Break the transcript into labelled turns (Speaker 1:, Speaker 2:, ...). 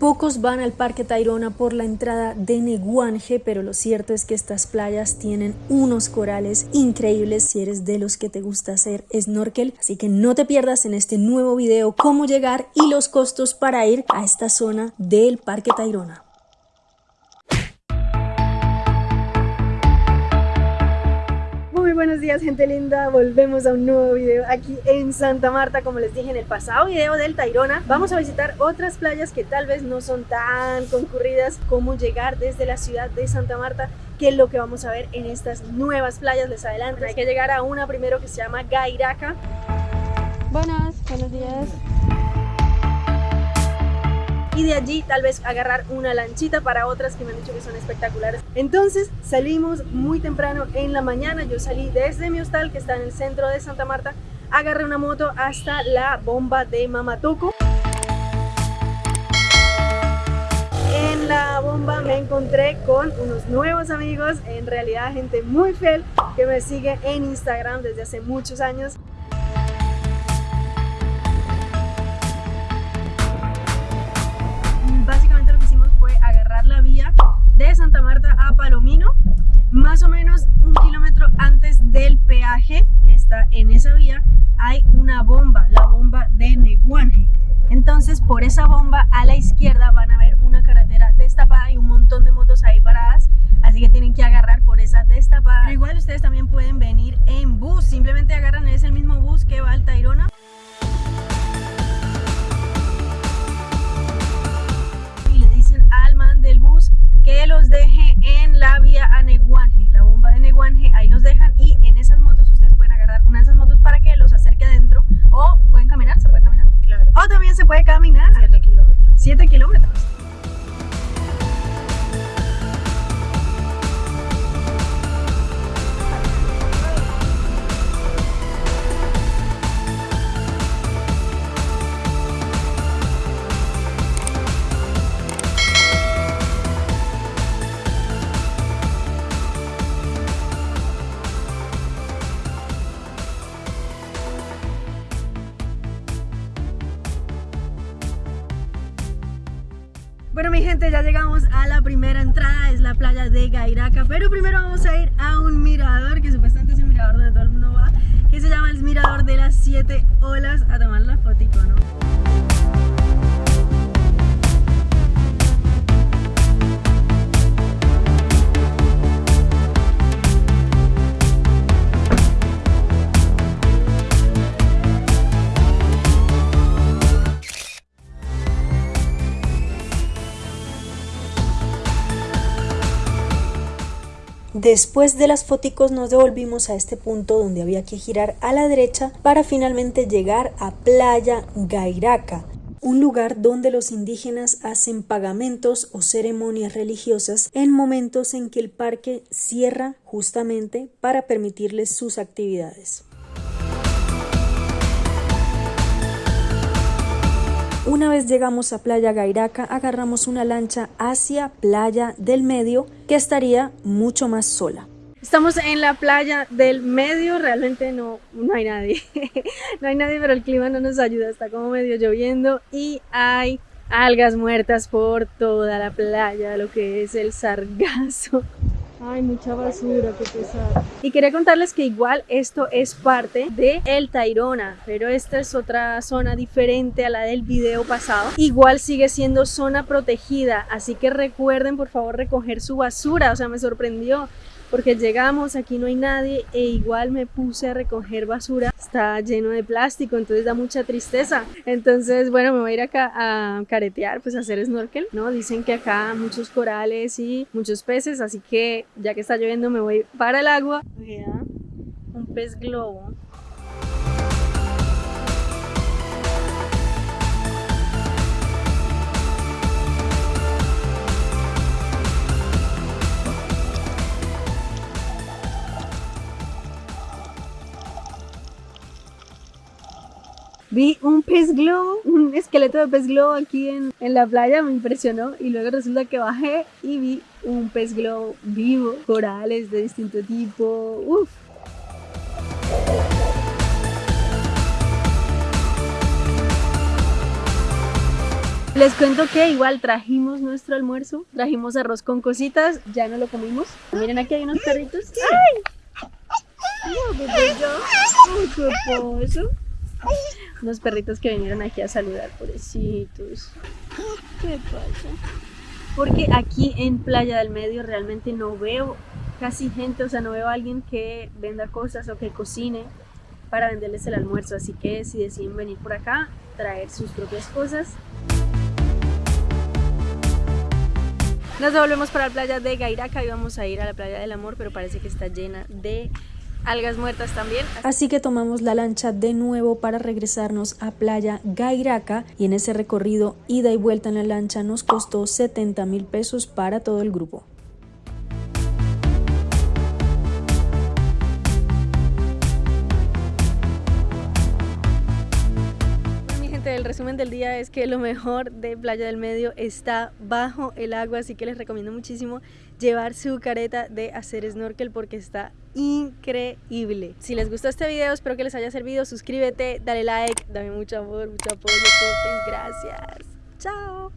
Speaker 1: Pocos van al Parque Tayrona por la entrada de Neguanje, pero lo cierto es que estas playas tienen unos corales increíbles si eres de los que te gusta hacer snorkel. Así que no te pierdas en este nuevo video cómo llegar y los costos para ir a esta zona del Parque Tayrona. Buenos días gente linda, volvemos a un nuevo video aquí en Santa Marta Como les dije en el pasado video del Tairona Vamos a visitar otras playas que tal vez no son tan concurridas Como llegar desde la ciudad de Santa Marta que es lo que vamos a ver en estas nuevas playas. Les adelanto Hay que llegar a una primero que se llama Gairaca.
Speaker 2: Buenas, buenos días
Speaker 1: y de allí tal vez agarrar una lanchita para otras que me han dicho que son espectaculares. Entonces salimos muy temprano en la mañana, yo salí desde mi hostal que está en el centro de Santa Marta, agarré una moto hasta la bomba de Mamatoco. En la bomba me encontré con unos nuevos amigos, en realidad gente muy fiel que me sigue en Instagram desde hace muchos años. De Santa Marta a Palomino, más o menos un kilómetro antes del peaje que está en esa vía, hay una bomba, la bomba de Neguanje. Entonces por esa bomba a la izquierda van a ver una carretera destapada y un montón de motos ahí paradas, así que tienen que agarrar por esa destapada. Pero igual ustedes también pueden venir también se puede caminar.
Speaker 2: 7 kilómetros.
Speaker 1: 7 kilómetros. Bueno mi gente, ya llegamos a la primera entrada, es la playa de Gairaca Pero primero vamos a ir a un mirador, que supuestamente es un mirador donde todo el mundo va Que se llama el mirador de las siete olas, a tomar la fotico, ¿no? Después de las foticos nos devolvimos a este punto donde había que girar a la derecha para finalmente llegar a Playa Gairaca, un lugar donde los indígenas hacen pagamentos o ceremonias religiosas en momentos en que el parque cierra justamente para permitirles sus actividades. Una vez llegamos a Playa Gairaca, agarramos una lancha hacia Playa del Medio, que estaría mucho más sola. Estamos en la playa del medio, realmente no, no hay nadie, no hay nadie, pero el clima no nos ayuda, está como medio lloviendo y hay algas muertas por toda la playa, lo que es el sargazo.
Speaker 2: Ay, mucha basura, qué pesado.
Speaker 1: Y quería contarles que igual esto es parte de El Tairona, pero esta es otra zona diferente a la del video pasado. Igual sigue siendo zona protegida, así que recuerden por favor recoger su basura, o sea, me sorprendió porque llegamos, aquí no hay nadie e igual me puse a recoger basura, está lleno de plástico, entonces da mucha tristeza. Entonces, bueno, me voy a ir acá a caretear, pues a hacer snorkel, ¿no? Dicen que acá muchos corales y muchos peces, así que ya que está lloviendo me voy para el agua. Un pez globo. Vi un pez globo, un esqueleto de pez globo aquí en, en la playa, me impresionó y luego resulta que bajé y vi un pez globo vivo, corales de distinto tipo, uff. Les cuento que igual trajimos nuestro almuerzo, trajimos arroz con cositas, ya no lo comimos. Miren aquí hay unos perritos. ¡Ay! No, bebé, yo. Ay, qué. Unos perritos que vinieron aquí a saludar, pobrecitos. ¿Qué pasa? Porque aquí en Playa del Medio realmente no veo casi gente, o sea, no veo a alguien que venda cosas o que cocine para venderles el almuerzo. Así que si deciden venir por acá, traer sus propias cosas. Nos devolvemos para la playa de Gairaca y vamos a ir a la playa del amor, pero parece que está llena de algas muertas también.
Speaker 3: Así que tomamos la lancha de nuevo para regresarnos a playa Gairaca y en ese recorrido ida y vuelta en la lancha nos costó 70 mil pesos para todo el grupo.
Speaker 1: El resumen del día es que lo mejor de Playa del Medio está bajo el agua, así que les recomiendo muchísimo llevar su careta de hacer snorkel porque está increíble. Si les gustó este video, espero que les haya servido. Suscríbete, dale like, dame mucho amor, mucho apoyo. Gracias. Chao.